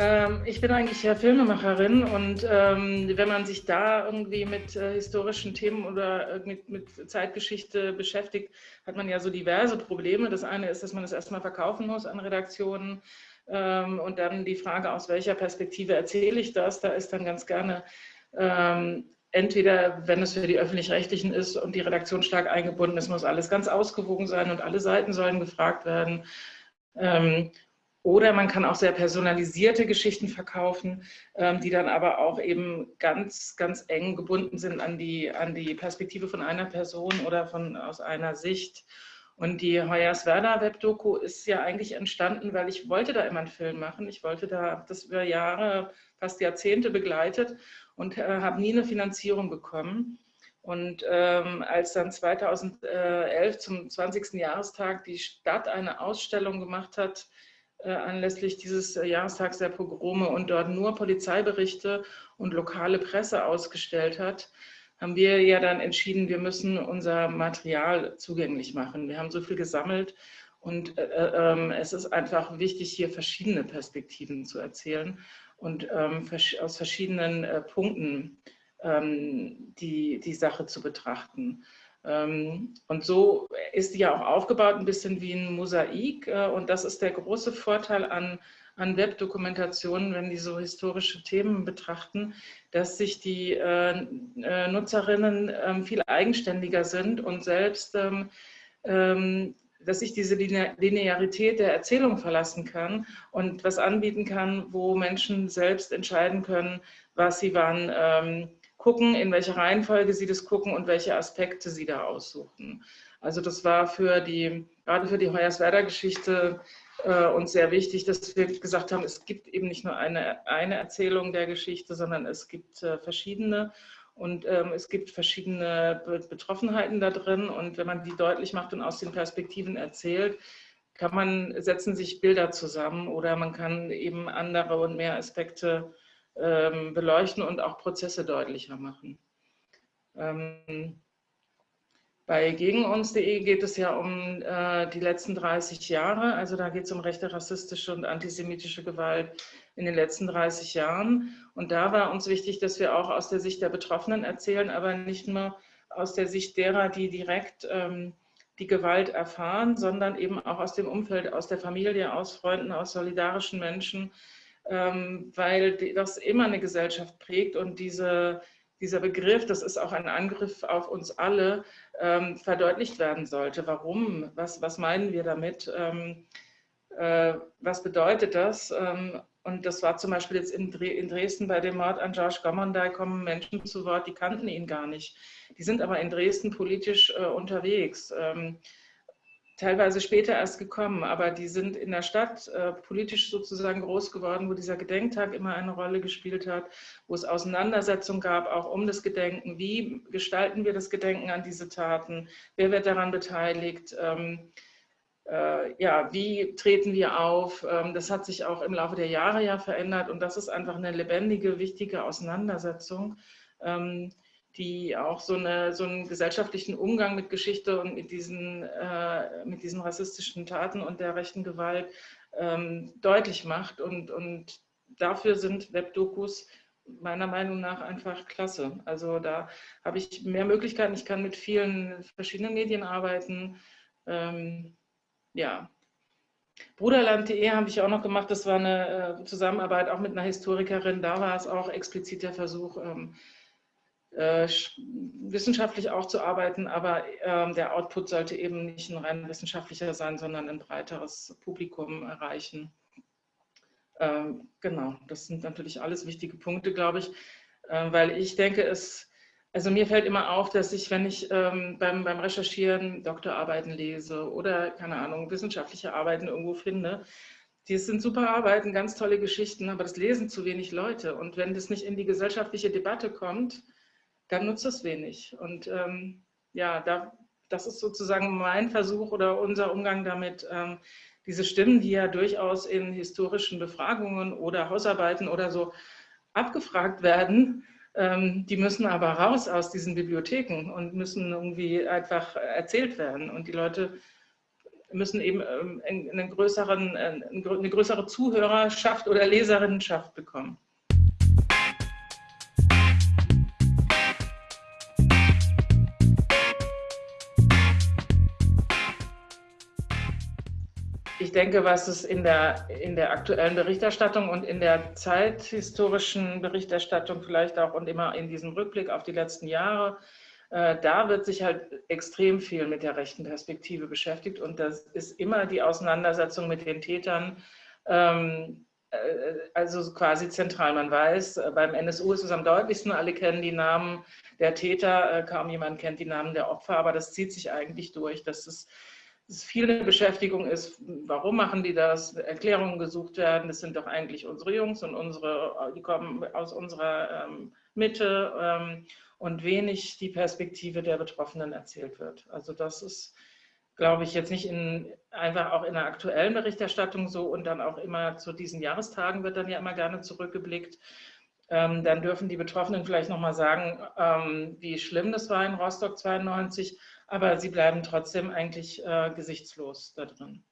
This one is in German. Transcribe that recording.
Ähm, ich bin eigentlich ja Filmemacherin und ähm, wenn man sich da irgendwie mit äh, historischen Themen oder äh, mit, mit, Zeitgeschichte beschäftigt, hat man ja so diverse Probleme. Das eine ist, dass man es erstmal verkaufen muss an Redaktionen ähm, und dann die Frage, aus welcher Perspektive erzähle ich das? Da ist dann ganz gerne ähm, entweder, wenn es für die Öffentlich-Rechtlichen ist und die Redaktion stark eingebunden ist, muss alles ganz ausgewogen sein und alle Seiten sollen gefragt werden. Ähm, oder man kann auch sehr personalisierte Geschichten verkaufen, ähm, die dann aber auch eben ganz, ganz eng gebunden sind an die, an die Perspektive von einer Person oder von, aus einer Sicht. Und die Hoyerswerda Webdoku ist ja eigentlich entstanden, weil ich wollte da immer einen Film machen. Ich wollte da das über Jahre, fast Jahrzehnte begleitet und äh, habe nie eine Finanzierung bekommen. Und ähm, als dann 2011 zum 20. Jahrestag die Stadt eine Ausstellung gemacht hat, anlässlich dieses äh, Jahrestags der Pogrome und dort nur Polizeiberichte und lokale Presse ausgestellt hat, haben wir ja dann entschieden, wir müssen unser Material zugänglich machen. Wir haben so viel gesammelt und äh, äh, ähm, es ist einfach wichtig, hier verschiedene Perspektiven zu erzählen und ähm, aus verschiedenen äh, Punkten ähm, die, die Sache zu betrachten. Ähm, und so ist die ja auch aufgebaut, ein bisschen wie ein Mosaik. Äh, und das ist der große Vorteil an, an Webdokumentationen, wenn die so historische Themen betrachten, dass sich die äh, äh Nutzerinnen äh, viel eigenständiger sind und selbst, ähm, ähm, dass sich diese Linearität der Erzählung verlassen kann und was anbieten kann, wo Menschen selbst entscheiden können, was sie wann ähm, gucken, in welcher Reihenfolge sie das gucken und welche Aspekte sie da aussuchen. Also das war für die, gerade für die Hoyerswerda-Geschichte äh, uns sehr wichtig, dass wir gesagt haben, es gibt eben nicht nur eine, eine Erzählung der Geschichte, sondern es gibt äh, verschiedene und ähm, es gibt verschiedene Betroffenheiten da drin und wenn man die deutlich macht und aus den Perspektiven erzählt, kann man, setzen sich Bilder zusammen oder man kann eben andere und mehr Aspekte ähm, beleuchten und auch Prozesse deutlicher machen. Ähm, bei gegenuns.de geht es ja um äh, die letzten 30 Jahre, also da geht es um rechte, rassistische und antisemitische Gewalt in den letzten 30 Jahren. Und da war uns wichtig, dass wir auch aus der Sicht der Betroffenen erzählen, aber nicht nur aus der Sicht derer, die direkt ähm, die Gewalt erfahren, sondern eben auch aus dem Umfeld, aus der Familie, aus Freunden, aus solidarischen Menschen, weil das immer eine Gesellschaft prägt und diese, dieser Begriff, das ist auch ein Angriff auf uns alle, ähm, verdeutlicht werden sollte. Warum? Was, was meinen wir damit? Ähm, äh, was bedeutet das? und das war zum Beispiel jetzt in, Dresden bei dem Mord an George Gommondai kommen Menschen zu Wort, die kannten ihn gar nicht. Die sind aber in Dresden politisch äh, unterwegs teilweise später erst gekommen, aber die sind in der Stadt äh, politisch sozusagen groß geworden, wo dieser Gedenktag immer eine Rolle gespielt hat, wo es Auseinandersetzungen gab, auch um das Gedenken. Wie gestalten wir das Gedenken an diese Taten? Wer wird daran beteiligt? Ähm, äh, ja, wie treten wir auf? Ähm, das hat sich auch im Laufe der Jahre ja verändert und das ist einfach eine lebendige, wichtige Auseinandersetzung. Ähm, die auch so, eine, so einen gesellschaftlichen Umgang mit Geschichte und mit diesen, äh, mit diesen rassistischen Taten und der rechten Gewalt ähm, deutlich macht. Und, und dafür sind Webdokus meiner Meinung nach einfach klasse. Also da habe ich mehr Möglichkeiten. Ich kann mit vielen verschiedenen Medien arbeiten. Ähm, ja. Bruderland.de habe ich auch noch gemacht. Das war eine äh, Zusammenarbeit auch mit einer Historikerin. Da war es auch explizit der Versuch, ähm, äh, wissenschaftlich auch zu arbeiten, aber äh, der Output sollte eben nicht ein rein wissenschaftlicher sein, sondern ein breiteres Publikum erreichen. Ähm, genau, das sind natürlich alles wichtige Punkte, glaube ich, äh, weil ich denke, es, also mir fällt immer auf, dass ich, wenn ich ähm, beim, beim Recherchieren Doktorarbeiten lese oder, keine Ahnung, wissenschaftliche Arbeiten irgendwo finde, die sind super Arbeiten, ganz tolle Geschichten, aber das lesen zu wenig Leute. Und wenn das nicht in die gesellschaftliche Debatte kommt, dann nutzt es wenig. Und ähm, ja, da, das ist sozusagen mein Versuch oder unser Umgang damit, ähm, diese Stimmen, die ja durchaus in historischen Befragungen oder Hausarbeiten oder so abgefragt werden, ähm, die müssen aber raus aus diesen Bibliotheken und müssen irgendwie einfach erzählt werden. Und die Leute müssen eben ähm, einen größeren, eine größere Zuhörerschaft oder Leserinnenschaft bekommen. Ich denke, was es in der, in der aktuellen Berichterstattung und in der zeithistorischen Berichterstattung vielleicht auch und immer in diesem Rückblick auf die letzten Jahre, äh, da wird sich halt extrem viel mit der rechten Perspektive beschäftigt. Und das ist immer die Auseinandersetzung mit den Tätern, ähm, äh, also quasi zentral. Man weiß, äh, beim NSU ist es am deutlichsten, alle kennen die Namen der Täter, kaum jemand kennt die Namen der Opfer, aber das zieht sich eigentlich durch, dass es es viel eine Beschäftigung ist, warum machen die das, Erklärungen gesucht werden, das sind doch eigentlich unsere Jungs und unsere, die kommen aus unserer ähm, Mitte ähm, und wenig die Perspektive der Betroffenen erzählt wird. Also das ist, glaube ich, jetzt nicht in, einfach auch in der aktuellen Berichterstattung so und dann auch immer zu diesen Jahrestagen wird dann ja immer gerne zurückgeblickt. Ähm, dann dürfen die Betroffenen vielleicht nochmal sagen, ähm, wie schlimm das war in Rostock 92 aber sie bleiben trotzdem eigentlich äh, gesichtslos da drin.